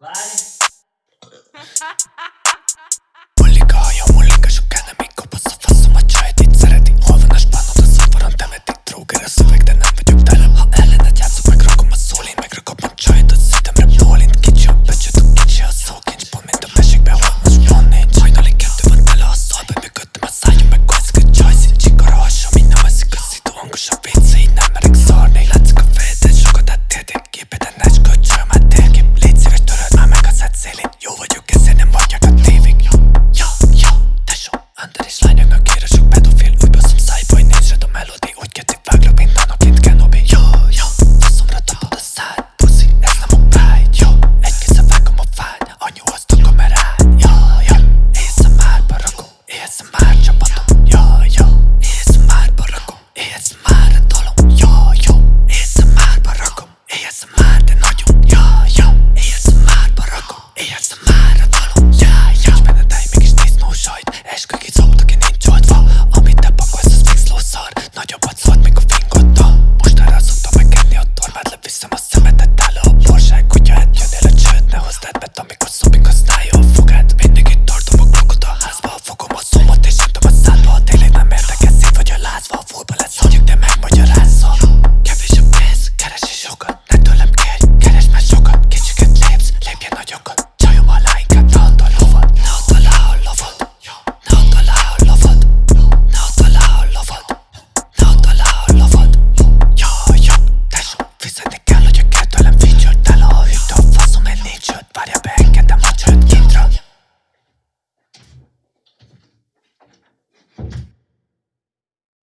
Vai. what you